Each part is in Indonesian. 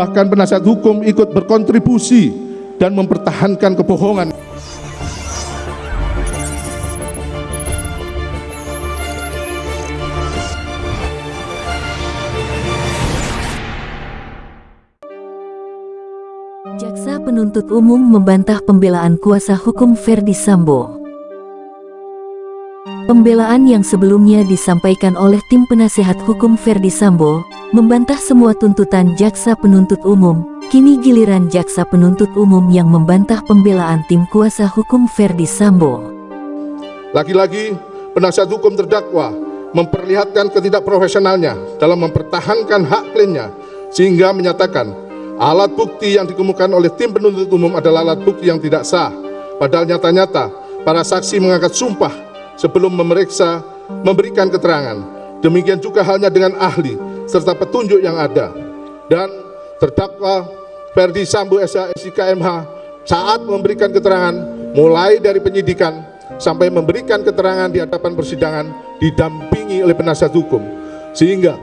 bahkan penasihat hukum ikut berkontribusi dan mempertahankan kebohongan Jaksa penuntut umum membantah pembelaan kuasa hukum Ferdi Sambo. Pembelaan yang sebelumnya disampaikan oleh tim penasehat hukum Ferdi Sambo, membantah semua tuntutan jaksa penuntut umum, kini giliran jaksa penuntut umum yang membantah pembelaan tim kuasa hukum Ferdi Sambo. Lagi-lagi, penasihat hukum terdakwa memperlihatkan ketidakprofesionalnya dalam mempertahankan hak kliennya sehingga menyatakan alat bukti yang dikemukakan oleh tim penuntut umum adalah alat bukti yang tidak sah. Padahal nyata-nyata para saksi mengangkat sumpah sebelum memeriksa memberikan keterangan. Demikian juga halnya dengan ahli serta petunjuk yang ada. Dan terdakwa Ferdi Sambo MH saat memberikan keterangan mulai dari penyidikan sampai memberikan keterangan di hadapan persidangan didampingi oleh penasihat hukum. Sehingga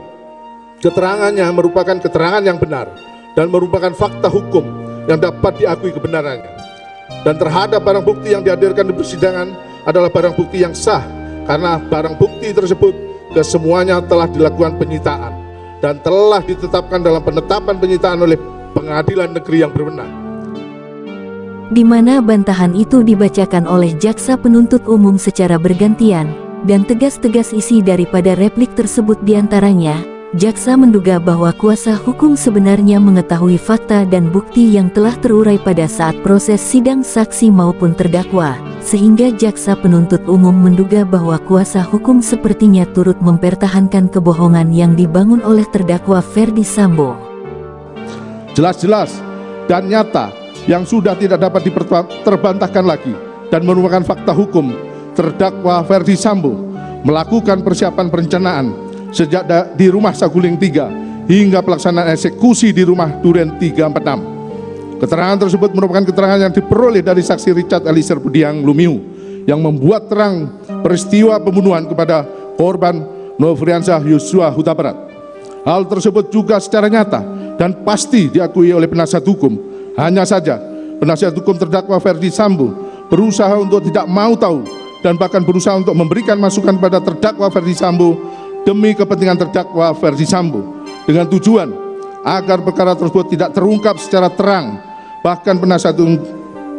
keterangannya merupakan keterangan yang benar dan merupakan fakta hukum yang dapat diakui kebenarannya. Dan terhadap barang bukti yang dihadirkan di persidangan adalah barang bukti yang sah karena barang bukti tersebut kesemuanya telah dilakukan penyitaan dan telah ditetapkan dalam penetapan penyitaan oleh pengadilan negeri yang berwenang. Di mana bantahan itu dibacakan oleh jaksa penuntut umum secara bergantian, dan tegas-tegas isi daripada replik tersebut di antaranya, Jaksa menduga bahwa kuasa hukum sebenarnya mengetahui fakta dan bukti yang telah terurai pada saat proses sidang saksi maupun terdakwa, sehingga jaksa penuntut umum menduga bahwa kuasa hukum sepertinya turut mempertahankan kebohongan yang dibangun oleh terdakwa Ferdi Sambo. Jelas-jelas dan nyata yang sudah tidak dapat terbantahkan lagi dan merupakan fakta hukum terdakwa Ferdi Sambo melakukan persiapan perencanaan sejak di rumah Saguling 3 hingga pelaksanaan eksekusi di rumah Duren 346. Keterangan tersebut merupakan keterangan yang diperoleh dari saksi Richard Elisir Budiang Lumiu yang membuat terang peristiwa pembunuhan kepada korban Novriansyah Yosua Huta Barat. Hal tersebut juga secara nyata dan pasti diakui oleh penasihat hukum. Hanya saja penasihat hukum terdakwa Ferdi Sambo berusaha untuk tidak mau tahu dan bahkan berusaha untuk memberikan masukan pada terdakwa Ferdi Sambo demi kepentingan terdakwa versi Sambo. Dengan tujuan agar perkara tersebut tidak terungkap secara terang. Bahkan penasihat hukum,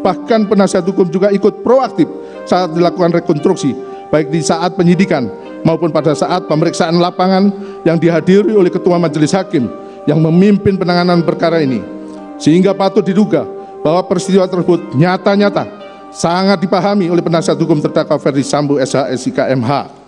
bahkan penasihat hukum juga ikut proaktif saat dilakukan rekonstruksi. Baik di saat penyidikan maupun pada saat pemeriksaan lapangan yang dihadiri oleh ketua majelis hakim yang memimpin penanganan perkara ini. Sehingga patut diduga bahwa peristiwa tersebut nyata-nyata sangat dipahami oleh penasihat hukum terdakwa Ferdi Sambo SHSIK MH